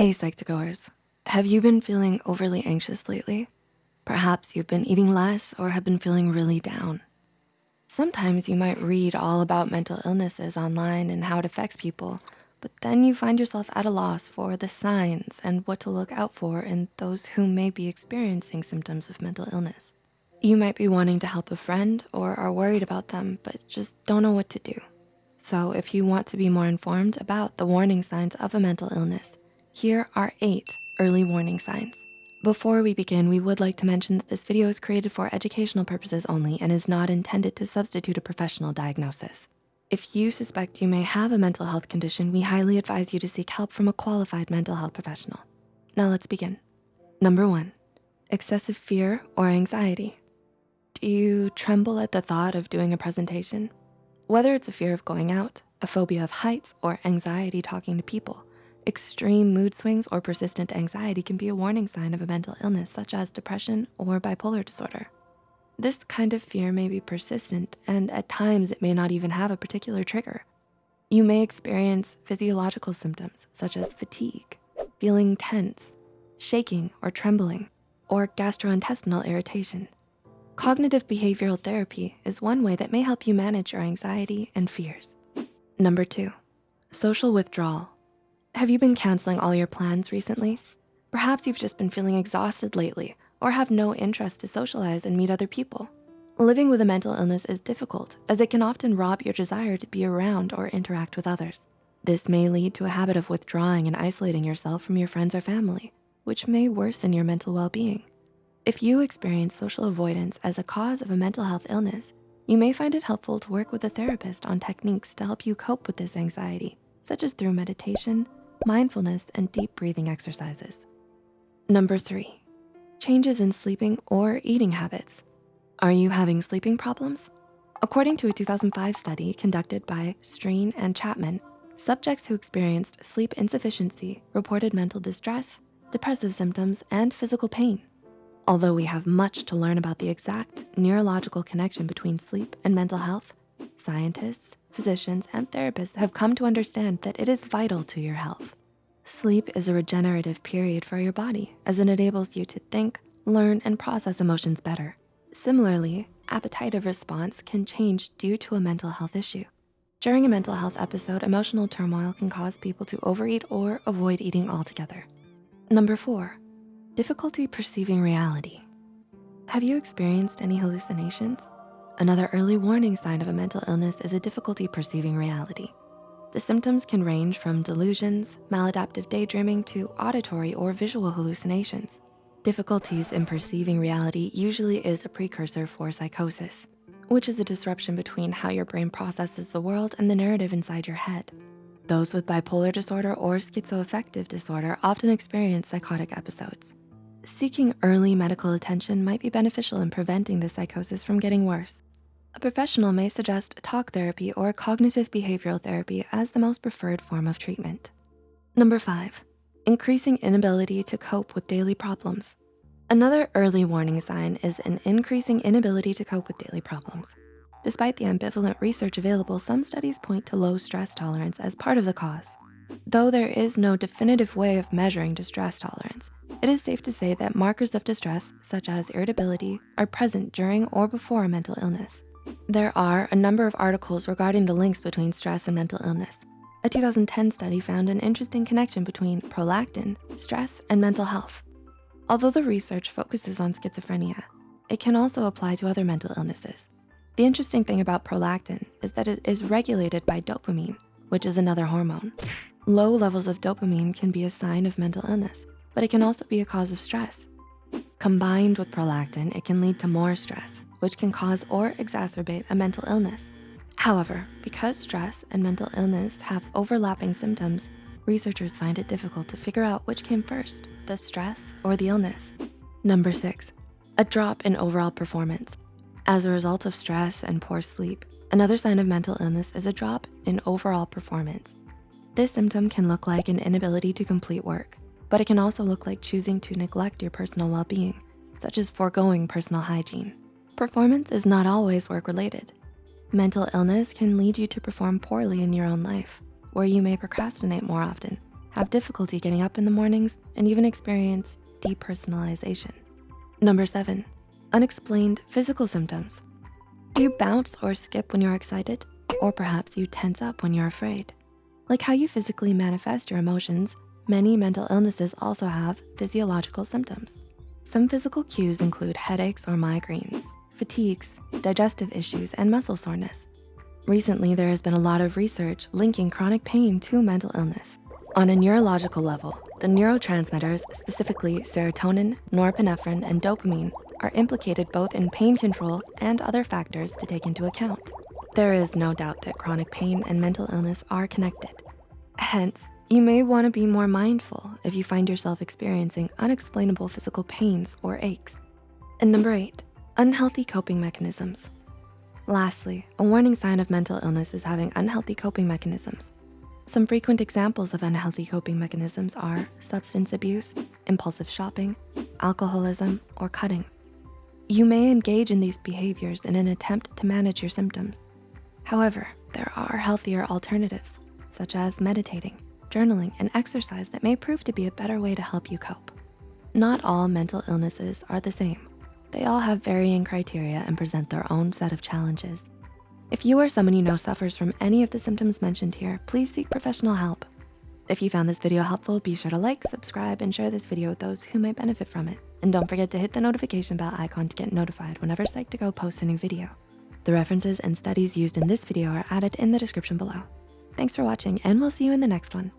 Hey Psych2Goers, have you been feeling overly anxious lately? Perhaps you've been eating less or have been feeling really down. Sometimes you might read all about mental illnesses online and how it affects people, but then you find yourself at a loss for the signs and what to look out for in those who may be experiencing symptoms of mental illness. You might be wanting to help a friend or are worried about them, but just don't know what to do. So if you want to be more informed about the warning signs of a mental illness, here are eight early warning signs. Before we begin, we would like to mention that this video is created for educational purposes only and is not intended to substitute a professional diagnosis. If you suspect you may have a mental health condition, we highly advise you to seek help from a qualified mental health professional. Now let's begin. Number one, excessive fear or anxiety. Do you tremble at the thought of doing a presentation? Whether it's a fear of going out, a phobia of heights, or anxiety talking to people, extreme mood swings or persistent anxiety can be a warning sign of a mental illness such as depression or bipolar disorder. This kind of fear may be persistent and at times it may not even have a particular trigger. You may experience physiological symptoms such as fatigue, feeling tense, shaking or trembling, or gastrointestinal irritation. Cognitive behavioral therapy is one way that may help you manage your anxiety and fears. Number two, social withdrawal. Have you been canceling all your plans recently? Perhaps you've just been feeling exhausted lately or have no interest to socialize and meet other people. Living with a mental illness is difficult as it can often rob your desire to be around or interact with others. This may lead to a habit of withdrawing and isolating yourself from your friends or family, which may worsen your mental well-being. If you experience social avoidance as a cause of a mental health illness, you may find it helpful to work with a therapist on techniques to help you cope with this anxiety, such as through meditation, mindfulness, and deep breathing exercises. Number three, changes in sleeping or eating habits. Are you having sleeping problems? According to a 2005 study conducted by Strine and Chapman, subjects who experienced sleep insufficiency reported mental distress, depressive symptoms, and physical pain. Although we have much to learn about the exact neurological connection between sleep and mental health, scientists, physicians, and therapists have come to understand that it is vital to your health. Sleep is a regenerative period for your body as it enables you to think, learn, and process emotions better. Similarly, appetitive response can change due to a mental health issue. During a mental health episode, emotional turmoil can cause people to overeat or avoid eating altogether. Number four, Difficulty perceiving reality. Have you experienced any hallucinations? Another early warning sign of a mental illness is a difficulty perceiving reality. The symptoms can range from delusions, maladaptive daydreaming to auditory or visual hallucinations. Difficulties in perceiving reality usually is a precursor for psychosis, which is a disruption between how your brain processes the world and the narrative inside your head. Those with bipolar disorder or schizoaffective disorder often experience psychotic episodes. Seeking early medical attention might be beneficial in preventing the psychosis from getting worse. A professional may suggest talk therapy or cognitive behavioral therapy as the most preferred form of treatment. Number five, increasing inability to cope with daily problems. Another early warning sign is an increasing inability to cope with daily problems. Despite the ambivalent research available, some studies point to low stress tolerance as part of the cause. Though there is no definitive way of measuring distress tolerance, it is safe to say that markers of distress, such as irritability, are present during or before a mental illness. There are a number of articles regarding the links between stress and mental illness. A 2010 study found an interesting connection between prolactin, stress, and mental health. Although the research focuses on schizophrenia, it can also apply to other mental illnesses. The interesting thing about prolactin is that it is regulated by dopamine, which is another hormone. Low levels of dopamine can be a sign of mental illness, but it can also be a cause of stress. Combined with prolactin, it can lead to more stress, which can cause or exacerbate a mental illness. However, because stress and mental illness have overlapping symptoms, researchers find it difficult to figure out which came first, the stress or the illness. Number six, a drop in overall performance. As a result of stress and poor sleep, another sign of mental illness is a drop in overall performance. This symptom can look like an inability to complete work, but it can also look like choosing to neglect your personal well-being, such as foregoing personal hygiene. Performance is not always work-related. Mental illness can lead you to perform poorly in your own life, where you may procrastinate more often, have difficulty getting up in the mornings, and even experience depersonalization. Number seven, unexplained physical symptoms. Do you bounce or skip when you're excited? Or perhaps you tense up when you're afraid? Like how you physically manifest your emotions, many mental illnesses also have physiological symptoms. Some physical cues include headaches or migraines, fatigues, digestive issues, and muscle soreness. Recently, there has been a lot of research linking chronic pain to mental illness. On a neurological level, the neurotransmitters, specifically serotonin, norepinephrine, and dopamine, are implicated both in pain control and other factors to take into account. There is no doubt that chronic pain and mental illness are connected. Hence, you may wanna be more mindful if you find yourself experiencing unexplainable physical pains or aches. And number eight, unhealthy coping mechanisms. Lastly, a warning sign of mental illness is having unhealthy coping mechanisms. Some frequent examples of unhealthy coping mechanisms are substance abuse, impulsive shopping, alcoholism, or cutting. You may engage in these behaviors in an attempt to manage your symptoms. However, there are healthier alternatives, such as meditating, journaling, and exercise that may prove to be a better way to help you cope. Not all mental illnesses are the same. They all have varying criteria and present their own set of challenges. If you or someone you know suffers from any of the symptoms mentioned here, please seek professional help. If you found this video helpful, be sure to like, subscribe, and share this video with those who might benefit from it. And don't forget to hit the notification bell icon to get notified whenever Psych2Go posts a new video. The references and studies used in this video are added in the description below. Thanks for watching and we'll see you in the next one.